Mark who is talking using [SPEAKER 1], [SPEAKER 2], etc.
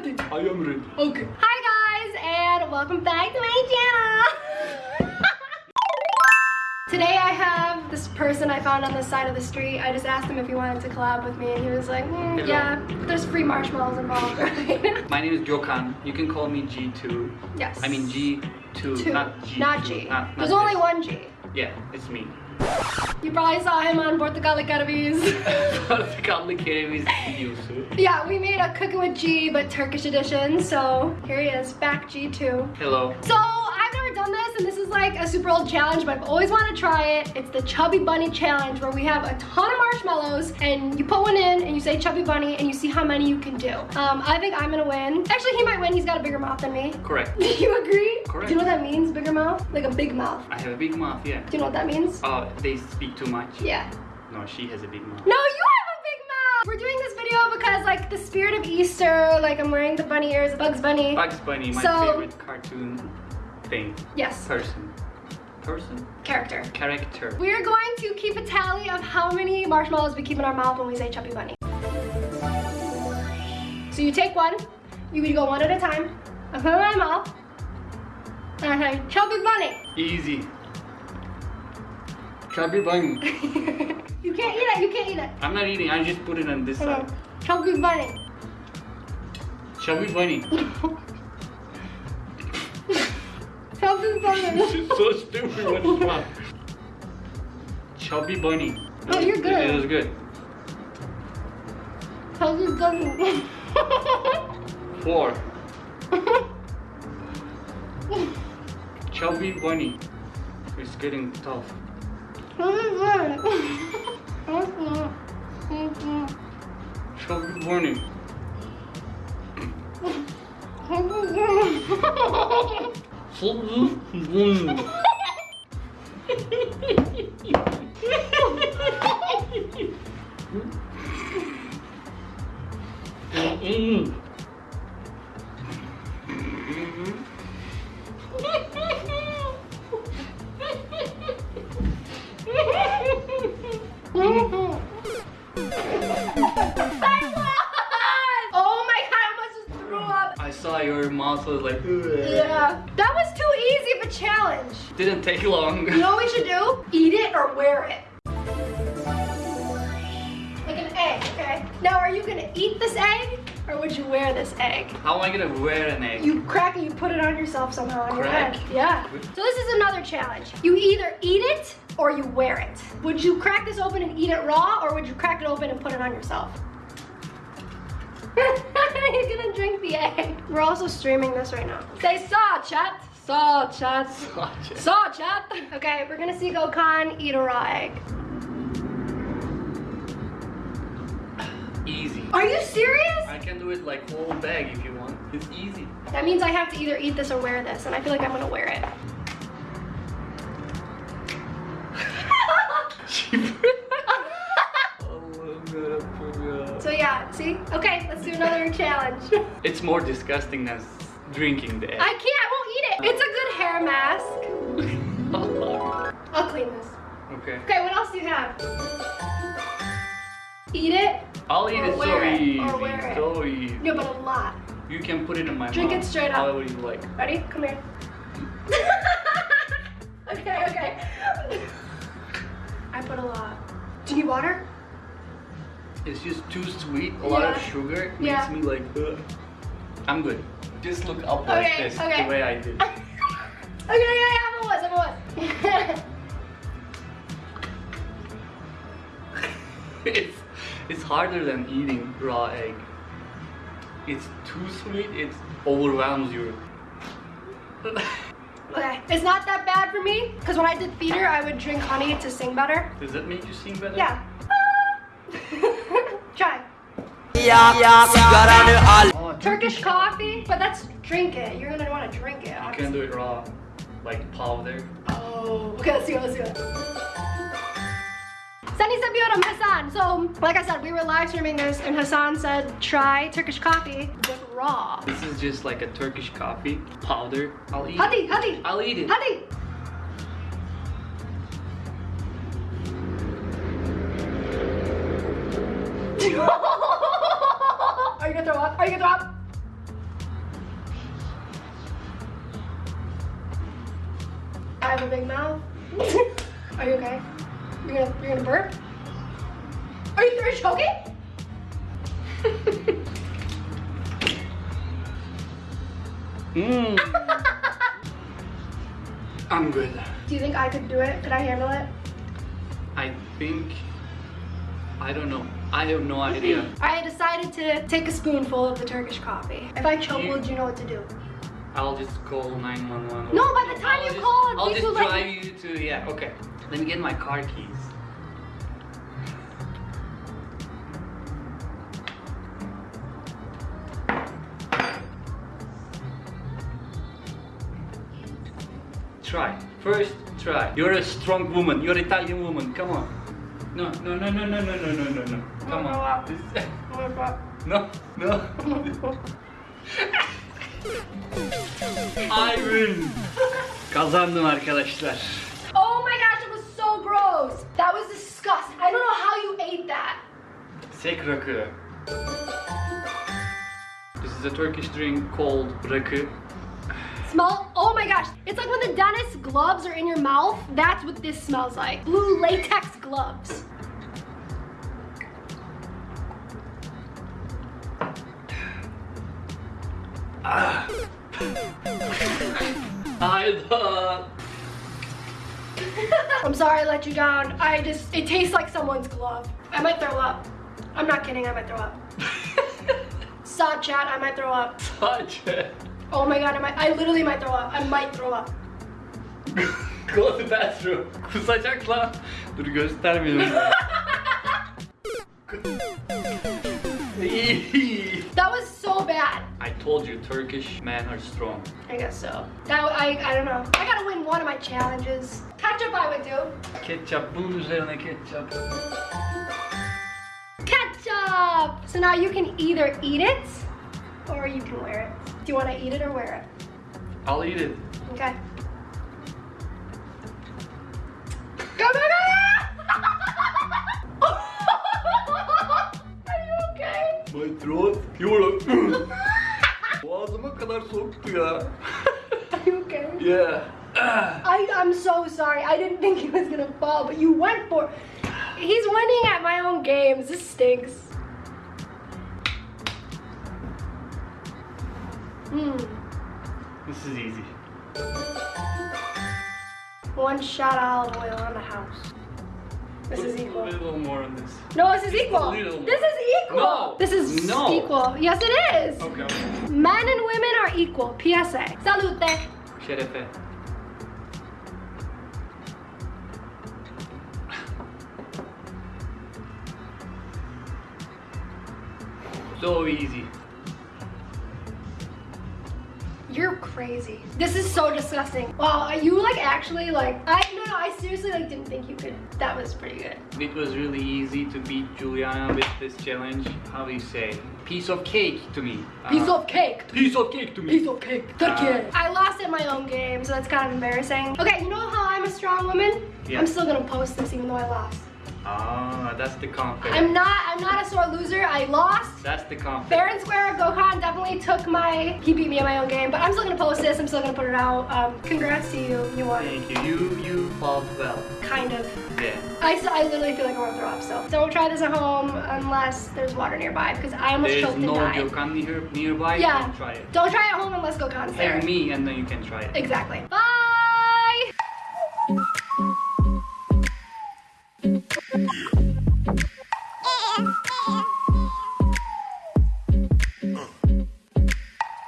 [SPEAKER 1] ready.
[SPEAKER 2] I am ready.
[SPEAKER 1] Okay. Hi guys, and welcome back to my channel. Today I have this person I found on the side of the street. I just asked him if he wanted to collab with me and he was like, mm,
[SPEAKER 2] Hello.
[SPEAKER 1] yeah, there's free marshmallows involved, right?
[SPEAKER 2] My name is Gokhan. You can call me G2.
[SPEAKER 1] yes.
[SPEAKER 2] I mean G2,
[SPEAKER 1] Two,
[SPEAKER 2] not G2.
[SPEAKER 1] Not G.
[SPEAKER 2] Not, not
[SPEAKER 1] there's only one G.
[SPEAKER 2] Yeah, it's me.
[SPEAKER 1] You probably saw him on Portugal Carabis.
[SPEAKER 2] Complicated videosu.
[SPEAKER 1] yeah, we made a Cooking with G, but Turkish edition. So here he is, back G2.
[SPEAKER 2] Hello.
[SPEAKER 1] So a super old challenge but I've always wanted to try it. It's the Chubby Bunny Challenge where we have a ton of marshmallows and you put one in and you say Chubby Bunny and you see how many you can do. Um, I think I'm gonna win. Actually he might win, he's got a bigger mouth than me.
[SPEAKER 2] Correct.
[SPEAKER 1] Do you agree?
[SPEAKER 2] Correct.
[SPEAKER 1] Do you know what that means, bigger mouth? Like a big mouth.
[SPEAKER 2] I have a big mouth, yeah.
[SPEAKER 1] Do you know what that means?
[SPEAKER 2] Oh, they speak too much?
[SPEAKER 1] Yeah.
[SPEAKER 2] No, she has a big mouth.
[SPEAKER 1] No, you have a big mouth! We're doing this video because like the spirit of Easter, like I'm wearing the bunny ears, Bugs Bunny.
[SPEAKER 2] Bugs Bunny, my
[SPEAKER 1] So-
[SPEAKER 2] favorite cartoon thing.
[SPEAKER 1] Yes,
[SPEAKER 2] Person. Person?
[SPEAKER 1] character.
[SPEAKER 2] Character.
[SPEAKER 1] We are going to keep a tally of how many marshmallows we keep in our mouth when we say Chubby Bunny. So you take one, you can go one at a time. I put it in my mouth, and I say Chubby Bunny.
[SPEAKER 2] Easy. Chubby Bunny.
[SPEAKER 1] you can't eat it, you can't eat it.
[SPEAKER 2] I'm not eating, I just put it on this side.
[SPEAKER 1] Chubby Bunny.
[SPEAKER 2] Chubby Bunny.
[SPEAKER 1] Chubby Bunny.
[SPEAKER 2] so stupid what is wrong? Chubby Bunny.
[SPEAKER 1] Oh, you're good.
[SPEAKER 2] It was good.
[SPEAKER 1] How's Chubby Bunny.
[SPEAKER 2] Four. Chubby Bunny. It's getting tough.
[SPEAKER 1] Chubby Bunny.
[SPEAKER 2] Chubby Bunny. Chubby Bunny. Your mouth was like.
[SPEAKER 1] Yeah. Challenge.
[SPEAKER 2] Didn't take long.
[SPEAKER 1] You know what we should do? Eat it or wear it. Like an egg, okay? Now, are you gonna eat this egg or would you wear this egg?
[SPEAKER 2] How am I gonna wear an egg?
[SPEAKER 1] You crack it, you put it on yourself somehow on
[SPEAKER 2] Crack?
[SPEAKER 1] your head. Yeah. So this is another challenge. You either eat it or you wear it. Would you crack this open and eat it raw or would you crack it open and put it on yourself? He's gonna drink the egg. We're also streaming this right now. Say saw, chat. Saw, chat.
[SPEAKER 2] Watch it.
[SPEAKER 1] Saw, chat. Okay, we're gonna see Gokhan eat a raw egg.
[SPEAKER 2] Easy.
[SPEAKER 1] Are you serious?
[SPEAKER 2] I can do it like whole bag if you want. It's easy.
[SPEAKER 1] That means I have to either eat this or wear this, and I feel like I'm gonna wear it.
[SPEAKER 2] oh, I'm gonna forget.
[SPEAKER 1] So yeah, see? Okay, let's do another challenge.
[SPEAKER 2] It's more disgusting than drinking the egg.
[SPEAKER 1] I can't, I won't eat it. It's a good hair mask. I'll clean this.
[SPEAKER 2] okay.
[SPEAKER 1] Okay, what else do you have? Eat it?
[SPEAKER 2] I'll eat it so
[SPEAKER 1] wear it,
[SPEAKER 2] easy.
[SPEAKER 1] or wear it.
[SPEAKER 2] So easy.
[SPEAKER 1] No, but a lot.
[SPEAKER 2] You can put it in my
[SPEAKER 1] Drink
[SPEAKER 2] mouth.
[SPEAKER 1] it straight up.
[SPEAKER 2] However you like.
[SPEAKER 1] Ready? Come here. okay, okay. I put a lot. Do you need water?
[SPEAKER 2] It's just too sweet. A lot of sugar makes
[SPEAKER 1] Yeah.
[SPEAKER 2] me like. Ugh. I'm good. Just look up like this,
[SPEAKER 1] okay.
[SPEAKER 2] the way I did.
[SPEAKER 1] okay, okay, have a was, have a was.
[SPEAKER 2] it's it's harder than eating raw egg. It's too sweet. It overwhelms you.
[SPEAKER 1] okay, it's not that bad for me, because when I did theater, I would drink honey to sing better.
[SPEAKER 2] Does that make you sing better?
[SPEAKER 1] Yeah. Try.
[SPEAKER 2] Oh,
[SPEAKER 1] Turkish coffee, but that's drink it. You're gonna want to drink it.
[SPEAKER 2] You can
[SPEAKER 1] obviously.
[SPEAKER 2] do it raw, like powder.
[SPEAKER 1] Oh, okay, let's it, let's it. Seni seviyorum Hassan. So, like I said, we were live streaming this and Hassan said try Turkish coffee with raw.
[SPEAKER 2] This is just like a Turkish coffee powder. I'll eat.
[SPEAKER 1] Hadi,
[SPEAKER 2] it.
[SPEAKER 1] hadi,
[SPEAKER 2] I'll eat it.
[SPEAKER 1] hadi. Are you gonna drop? I have a big mouth. Are you okay? You're gonna you're gonna burp? Are you, are you choking?
[SPEAKER 2] Mmm. I'm good.
[SPEAKER 1] Do you think I could do it? Could I handle it?
[SPEAKER 2] I think I don't know. I have no idea.
[SPEAKER 1] I decided to take a spoonful of the Turkish coffee. If I choke,
[SPEAKER 2] You-
[SPEAKER 1] would you know what to do?
[SPEAKER 2] I'll just call 911.
[SPEAKER 1] No, by the time
[SPEAKER 2] I'll
[SPEAKER 1] you
[SPEAKER 2] just-
[SPEAKER 1] call,
[SPEAKER 2] I'll just drive you to. Yeah, okay. Let me get my car keys. Try. First, try. You're a strong woman. You're an Italian woman. Come on. No, no, no, no, no, no, no, no, no, no. Come
[SPEAKER 1] No, no,
[SPEAKER 2] on. This- No, no. I win. Kazandım arkadaşlar.
[SPEAKER 1] Oh my gosh, it was so gross. That was disgusting. I don't know how you ate that.
[SPEAKER 2] Sek rakı. This is a Turkish drink called rakı.
[SPEAKER 1] Smell, my gosh. It's like when the dentist gloves are in your mouth. That's what this smells like. Blue latex gloves.
[SPEAKER 2] Hayda.
[SPEAKER 1] I'm sorry I let you down. I just, it tastes like someone's glove. I might throw up. I'm not kidding, I might throw up. Stop chat, I might throw up.
[SPEAKER 2] Sadece.
[SPEAKER 1] Oh my god, I might, I literally might throw up. I might throw up.
[SPEAKER 2] Go to the bathroom. Kusacak lan. Dur göstermiyorum.
[SPEAKER 1] That was so bad.
[SPEAKER 2] I told you Turkish men are strong.
[SPEAKER 1] I guess so. That, I, I don't know. I gotta win one of my challenges. Ketchup I would do.
[SPEAKER 2] Ketçap bunun üzerine ketçap.
[SPEAKER 1] Ketchup! So now you can either eat it or you can wear it. Do you wanna eat it or wear it?
[SPEAKER 2] I'll eat it.
[SPEAKER 1] Okay. Go, go, go! Are you okay?
[SPEAKER 2] My throat. You're Boğazıma kadar soktu ya.
[SPEAKER 1] Are you okay?
[SPEAKER 2] yeah.
[SPEAKER 1] I, I'm so sorry. I didn't think he was gonna fall, but you went for He's winning at my own games. This stinks. Hmm.
[SPEAKER 2] This is easy.
[SPEAKER 1] One shot of olive oil on the house. This is equal.
[SPEAKER 2] A little more on this.
[SPEAKER 1] No, this is equal. This is equal.
[SPEAKER 2] No.
[SPEAKER 1] This is
[SPEAKER 2] No.
[SPEAKER 1] equal. Yes, it is.
[SPEAKER 2] Okay. okay.
[SPEAKER 1] Men and women are equal. PSA. Salute.
[SPEAKER 2] Şerefe. So easy.
[SPEAKER 1] Crazy. This is so disgusting. Wow, are you like actually like I no no I seriously like didn't think you could. That was pretty good.
[SPEAKER 2] It was really easy to beat Juliana with this challenge. How do you say? Piece of cake to me.
[SPEAKER 1] Piece
[SPEAKER 2] Uh,
[SPEAKER 1] of cake.
[SPEAKER 2] piece of cake to me.
[SPEAKER 1] Piece of cake. Turkey.
[SPEAKER 2] Uh,
[SPEAKER 1] I lost at my own game, so that's kind of embarrassing. Okay, you know how I'm a strong woman?
[SPEAKER 2] Yeah.
[SPEAKER 1] I'm still gonna post this even though I lost.
[SPEAKER 2] Ah, that's the confidence.
[SPEAKER 1] I'm not I'm not a sore loser. I lost.
[SPEAKER 2] That's the confidence.
[SPEAKER 1] Fair and square, Gokhan definitely took my, he beat me in my own game, but I'm still gonna post this, I'm still gonna put it out. Um, congrats to you, you won.
[SPEAKER 2] Thank you. You you fought well.
[SPEAKER 1] Kind of.
[SPEAKER 2] Yeah.
[SPEAKER 1] I I literally feel like I wanna throw up, so don't try this at home unless there's water nearby, because I almost
[SPEAKER 2] There's
[SPEAKER 1] choked
[SPEAKER 2] no
[SPEAKER 1] and died.
[SPEAKER 2] Gökhan near, nearby.
[SPEAKER 1] Yeah.
[SPEAKER 2] Don't try it.
[SPEAKER 1] Don't try it at home unless Gokhan's there.
[SPEAKER 2] Me and then you can try it.
[SPEAKER 1] Exactly. Bye!